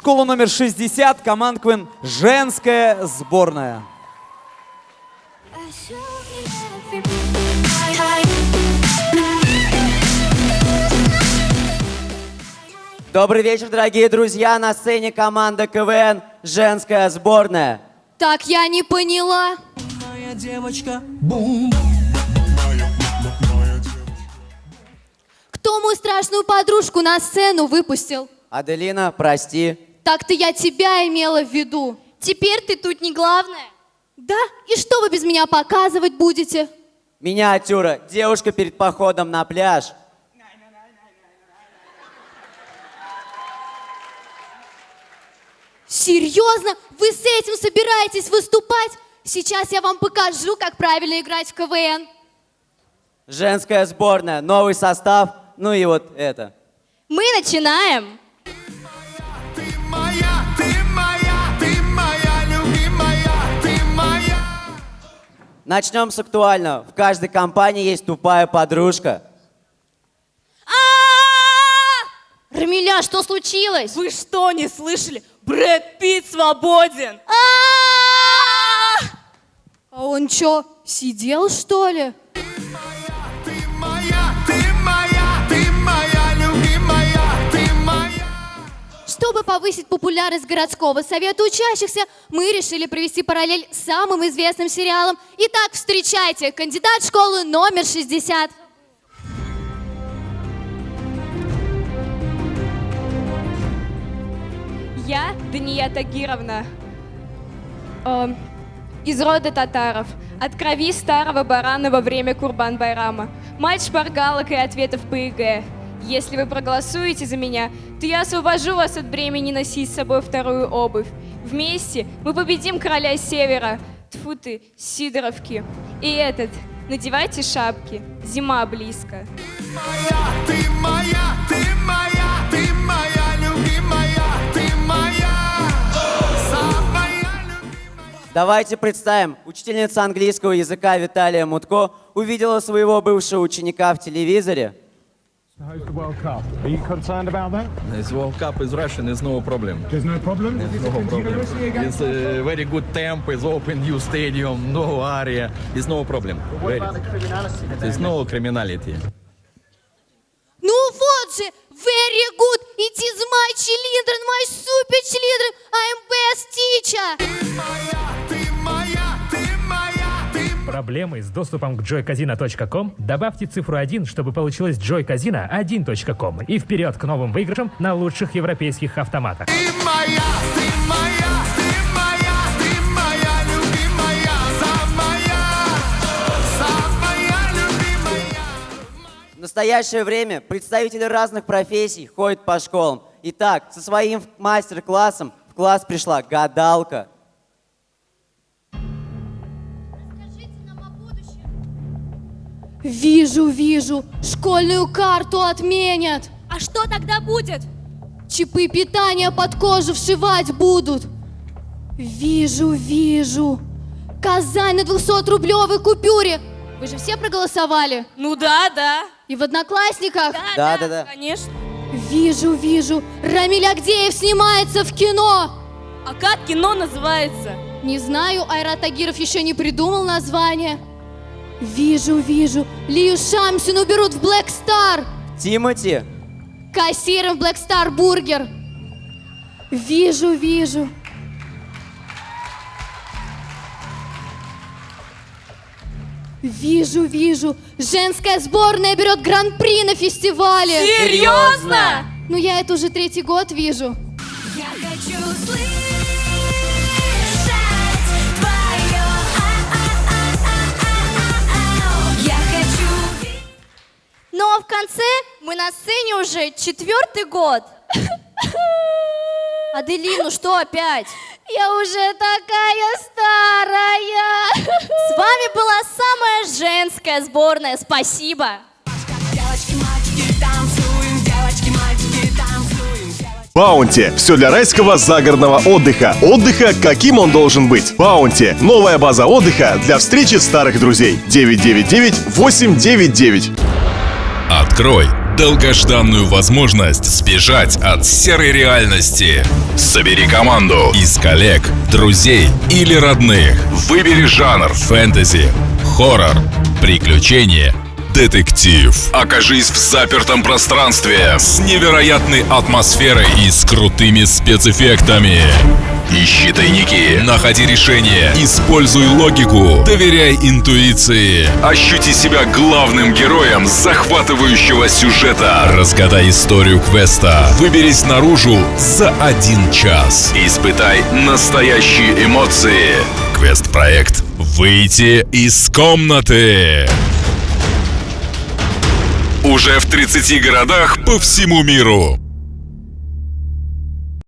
Школа номер 60, команд КВН «Женская сборная». Добрый вечер, дорогие друзья! На сцене команда КВН «Женская сборная». Так я не поняла. Моя девочка, бум. Кто мою страшную подружку на сцену выпустил? Аделина, прости. Так-то я тебя имела в виду. Теперь ты тут не главная. Да? И что вы без меня показывать будете? Миниатюра. Девушка перед походом на пляж. Серьезно? Вы с этим собираетесь выступать? Сейчас я вам покажу, как правильно играть в КВН. Женская сборная. Новый состав. Ну и вот это. Мы начинаем. Начнем с актуального. В каждой компании есть тупая подружка. А! Рамиля, что случилось? Вы что, не слышали? Брэд Питт свободен! А! А он что, сидел что ли? Чтобы повысить популярность городского совета учащихся, мы решили провести параллель с самым известным сериалом. Итак, встречайте, кандидат школы номер 60. Я Дания Тагировна, эм, из рода татаров, от крови старого барана во время Курбан-Байрама, мать шпаргалок и ответов по ЕГЭ. Если вы проголосуете за меня, то я освобожу вас от бремени носить с собой вторую обувь. Вместе мы победим короля Севера, тьфу ты, Сидоровки. И этот, надевайте шапки, зима близко. Моя, ты моя, ты моя, ты моя любимая, ты моя. Давайте представим. Учительница английского языка Виталия Мутко увидела своего бывшего ученика в телевизоре. host the World Cup. Are you concerned about that? This World Cup is Russian, is no problem. There's no problem. There's no problem. It's a very good temp, it's open new stadium, no area, it's no problem. Very. There's no criminality. Ну вот же, very good, it is my children, my super children, I'm best teacher. Ты моя, ты моя, ты Проблемы с доступом к joycasino.com? Добавьте цифру 1, чтобы получилось joycasino1.com и вперед к новым выигрышам на лучших европейских автоматах. моя, ты моя, ты моя, ты моя любимая, самая, самая любимая. В настоящее время представители разных профессий ходят по школам. Итак, со своим мастер-классом в класс пришла гадалка. Вижу, вижу, школьную карту отменят. А что тогда будет? Чипы питания под кожу вшивать будут. Вижу, вижу. Казань на 200-рублевой купюре. Вы же все проголосовали? Ну да, да. И в Одноклассниках? Да-да-да. Конечно. Вижу, вижу. Рамиль Агдеев снимается в кино. А как кино называется? Не знаю, Айрат Тагиров еще не придумал название. Вижу, вижу. Лию Шамсину берут в Black Star. Тимати. Кассиром в Black Star Бургер. Вижу, вижу. Вижу, вижу. Женская сборная берет гран-при на фестивале. Серьезно? Ну, я это уже третий год вижу. Я хочу слышать мы на сцене уже четвертый год. Аделин, ну что опять? Я уже такая старая. С вами была самая женская сборная. Спасибо. Баунти. Все для райского загородного отдыха. Отдыха, каким он должен быть. Баунти. Новая база отдыха для встречи старых друзей. 999 899. Открой долгожданную возможность сбежать от серой реальности. Собери команду из коллег, друзей или родных. Выбери жанр фэнтези, хоррор, приключения, детектив. Окажись в запертом пространстве с невероятной атмосферой и с крутыми спецэффектами. Ищи тайники, находи решения, используй логику, доверяй интуиции. Ощути себя главным героем захватывающего сюжета. Разгадай историю квеста. Выберись наружу за один час. Испытай настоящие эмоции. Квест-проект «Выйти из комнаты». Уже в 30 городах по всему миру.